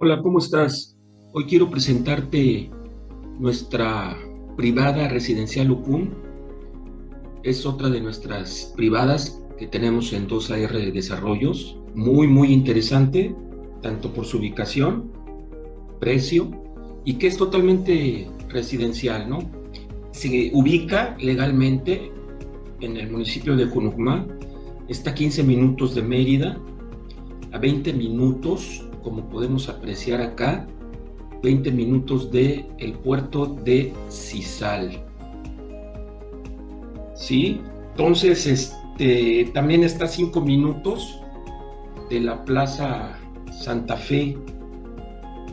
Hola, ¿cómo estás? Hoy quiero presentarte nuestra privada residencial UCUM. Es otra de nuestras privadas que tenemos en 2AR Desarrollos. Muy, muy interesante, tanto por su ubicación, precio, y que es totalmente residencial, ¿no? Se ubica legalmente en el municipio de Junucmá, está a 15 minutos de Mérida, a 20 minutos como podemos apreciar acá, 20 minutos de el puerto de Cisal. ¿Sí? Entonces, este, también está a 5 minutos de la Plaza Santa Fe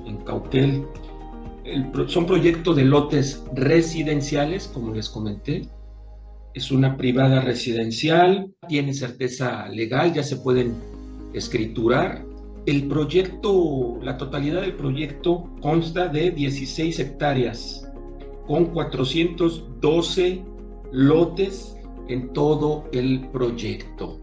en Cauquel. son proyectos de lotes residenciales, como les comenté. Es una privada residencial, tiene certeza legal, ya se pueden escriturar el proyecto, la totalidad del proyecto consta de 16 hectáreas con 412 lotes en todo el proyecto.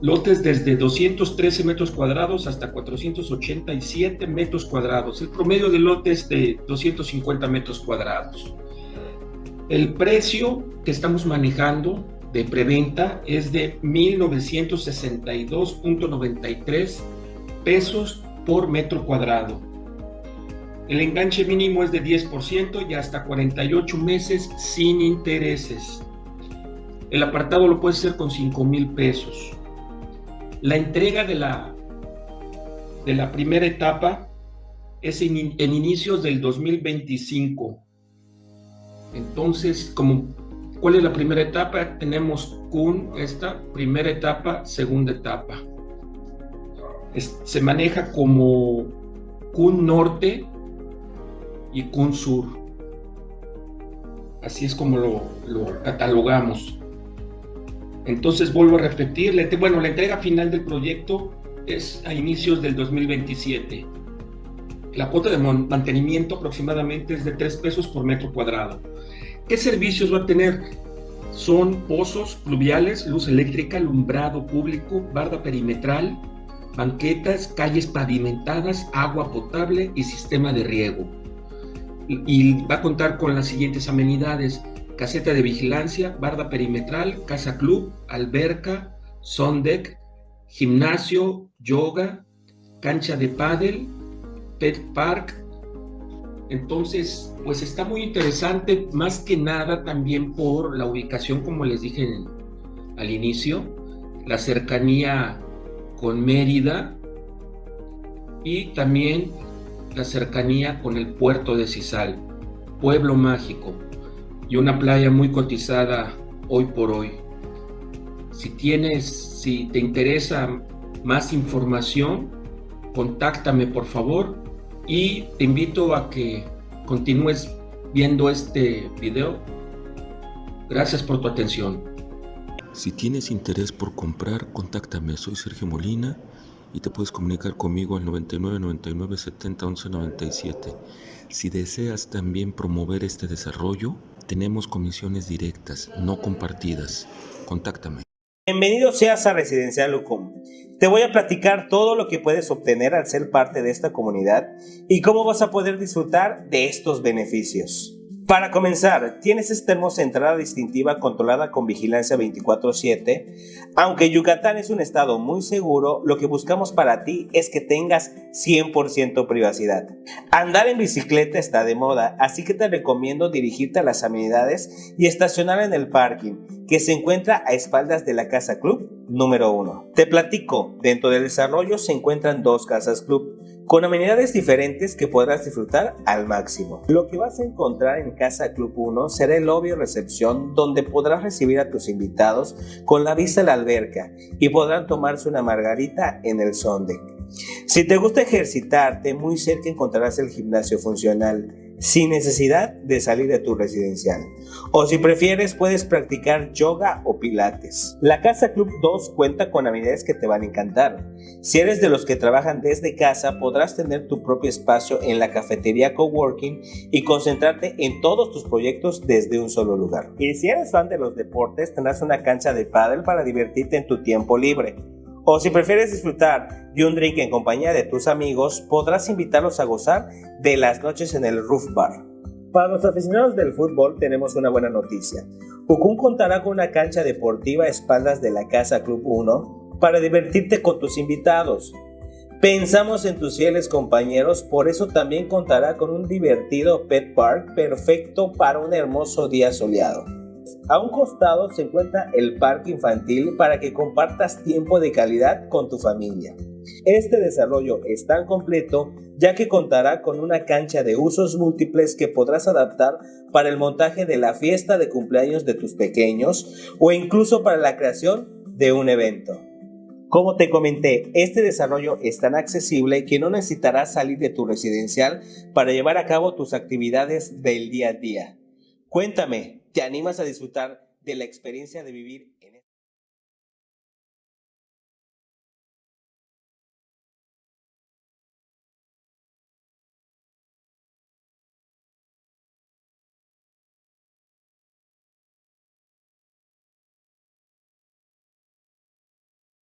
Lotes desde 213 metros cuadrados hasta 487 metros cuadrados. El promedio de lotes de 250 metros cuadrados. El precio que estamos manejando de preventa es de 1.962.93 pesos por metro cuadrado. El enganche mínimo es de 10% y hasta 48 meses sin intereses. El apartado lo puede hacer con 5 mil pesos. La entrega de la, de la primera etapa es en, en inicios del 2025. Entonces, como ¿Cuál es la primera etapa? Tenemos CUN, esta primera etapa, segunda etapa. se maneja como CUN norte y CUN sur. Así es como lo, lo catalogamos. Entonces vuelvo a repetir, bueno, la entrega final del proyecto es a inicios del 2027. La cuota de mantenimiento aproximadamente es de 3 pesos por metro cuadrado. ¿Qué servicios va a tener? Son pozos pluviales, luz eléctrica, alumbrado público, barda perimetral, banquetas, calles pavimentadas, agua potable y sistema de riego. Y va a contar con las siguientes amenidades, caseta de vigilancia, barda perimetral, casa club, alberca, deck, gimnasio, yoga, cancha de pádel, pet park, entonces, pues está muy interesante, más que nada también por la ubicación, como les dije al inicio, la cercanía con Mérida y también la cercanía con el puerto de Cisal, pueblo mágico y una playa muy cotizada hoy por hoy. Si tienes, si te interesa más información, contáctame por favor y te invito a que continúes viendo este video. Gracias por tu atención. Si tienes interés por comprar, contáctame. Soy Sergio Molina y te puedes comunicar conmigo al 99 99 70 11 97. Si deseas también promover este desarrollo, tenemos comisiones directas, no compartidas. Contáctame. Bienvenido seas a Residencial Lucum. Te voy a platicar todo lo que puedes obtener al ser parte de esta comunidad y cómo vas a poder disfrutar de estos beneficios. Para comenzar, tienes esta hermosa entrada distintiva controlada con vigilancia 24-7. Aunque Yucatán es un estado muy seguro, lo que buscamos para ti es que tengas 100% privacidad. Andar en bicicleta está de moda, así que te recomiendo dirigirte a las amenidades y estacionar en el parking, que se encuentra a espaldas de la Casa Club número 1. Te platico, dentro del desarrollo se encuentran dos Casas Club con amenidades diferentes que podrás disfrutar al máximo. Lo que vas a encontrar en Casa Club 1 será el obvio recepción donde podrás recibir a tus invitados con la vista a la alberca y podrán tomarse una margarita en el sonde. Si te gusta ejercitarte, muy cerca encontrarás el gimnasio funcional sin necesidad de salir de tu residencial. O si prefieres puedes practicar yoga o pilates. La Casa Club 2 cuenta con habilidades que te van a encantar. Si eres de los que trabajan desde casa podrás tener tu propio espacio en la cafetería coworking y concentrarte en todos tus proyectos desde un solo lugar. Y si eres fan de los deportes tendrás una cancha de pádel para divertirte en tu tiempo libre O si prefieres disfrutar de un drink en compañía de tus amigos, podrás invitarlos a gozar de las noches en el Roof Bar. Para los aficionados del fútbol tenemos una buena noticia. Ucum contará con una cancha deportiva a espaldas de la Casa Club 1 para divertirte con tus invitados. Pensamos en tus fieles compañeros, por eso también contará con un divertido pet park perfecto para un hermoso día soleado. A un costado se encuentra el parque infantil para que compartas tiempo de calidad con tu familia. Este desarrollo es tan completo ya que contará con una cancha de usos múltiples que podrás adaptar para el montaje de la fiesta de cumpleaños de tus pequeños o incluso para la creación de un evento. Como te comenté, este desarrollo es tan accesible que no necesitarás salir de tu residencial para llevar a cabo tus actividades del día a día. Cuéntame, ¿te animas a disfrutar de la experiencia de vivir